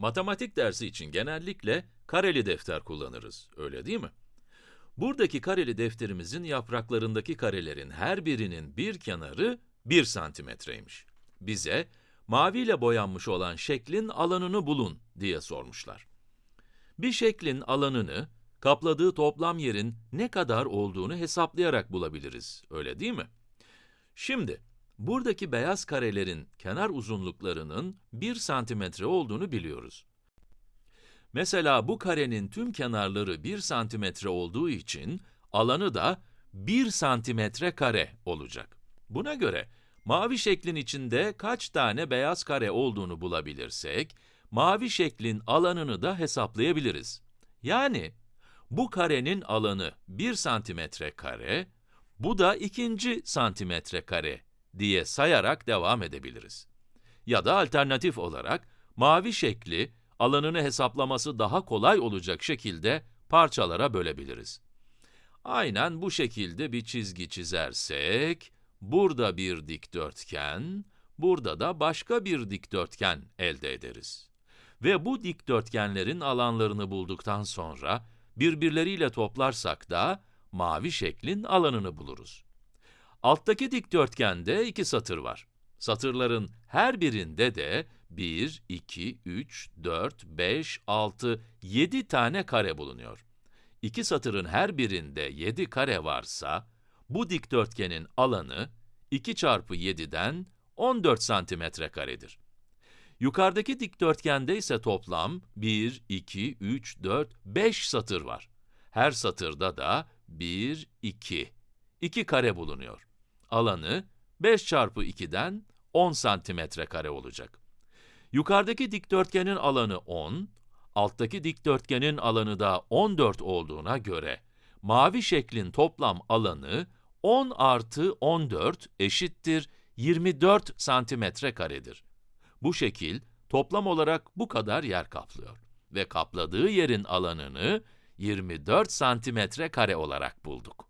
Matematik dersi için genellikle kareli defter kullanırız, öyle değil mi? Buradaki kareli defterimizin yapraklarındaki karelerin her birinin bir kenarı 1 santimetreymiş. Bize, maviyle boyanmış olan şeklin alanını bulun diye sormuşlar. Bir şeklin alanını, kapladığı toplam yerin ne kadar olduğunu hesaplayarak bulabiliriz, öyle değil mi? Şimdi, buradaki beyaz karelerin kenar uzunluklarının 1 santimetre olduğunu biliyoruz. Mesela bu karenin tüm kenarları 1 santimetre olduğu için, alanı da 1 santimetre kare olacak. Buna göre, mavi şeklin içinde kaç tane beyaz kare olduğunu bulabilirsek, mavi şeklin alanını da hesaplayabiliriz. Yani, bu karenin alanı 1 santimetre kare, bu da ikinci santimetre kare diye sayarak devam edebiliriz. Ya da alternatif olarak, mavi şekli, alanını hesaplaması daha kolay olacak şekilde parçalara bölebiliriz. Aynen bu şekilde bir çizgi çizersek, burada bir dikdörtgen, burada da başka bir dikdörtgen elde ederiz. Ve bu dikdörtgenlerin alanlarını bulduktan sonra, birbirleriyle toplarsak da, mavi şeklin alanını buluruz. Alttaki dikdörtgende iki satır var. Satırların her birinde de 1, 2, 3, 4, 5, 6, 7 tane kare bulunuyor. İki satırın her birinde 7 kare varsa, bu dikdörtgenin alanı 2 çarpı 7'den 14 santimetre karedir. Yukarıdaki dikdörtgende ise toplam 1, 2, 3, 4, 5 satır var. Her satırda da 1, 2, 2 kare bulunuyor. Alanı 5 çarpı 2'den 10 santimetre kare olacak. Yukarıdaki dikdörtgenin alanı 10, alttaki dikdörtgenin alanı da 14 olduğuna göre, mavi şeklin toplam alanı 10 artı 14 eşittir 24 santimetre karedir. Bu şekil, toplam olarak bu kadar yer kaplıyor ve kapladığı yerin alanını 24 santimetre kare olarak bulduk.